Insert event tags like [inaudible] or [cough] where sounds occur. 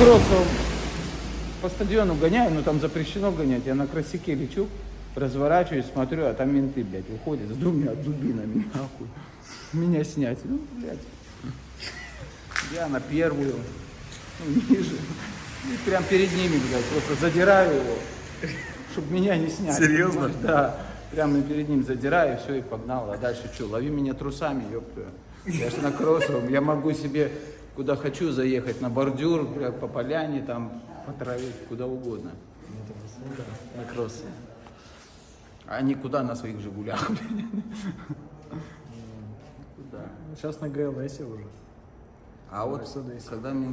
кроссом по стадиону гоняю, но там запрещено гонять. Я на кросике лечу, разворачиваюсь, смотрю, а там менты, блядь, выходят с двумя дубинами, нахуй. Меня снять. Ну, блядь. Я на первую, ну, ниже. И прям перед ними, блядь, просто задираю его, чтобы меня не снять. Серьезно? понимаешь? Да. Прямо перед ним задираю, все, и погнал. А дальше что, лови меня трусами, ёпта. Я же на кроссовом, я могу себе куда хочу заехать, на бордюр, по поляне, там, по траве, куда угодно. На кроссе. А не куда на своих «Жигулях». [laughs] Куда? Сейчас на ГЛС уже. А вот когда менты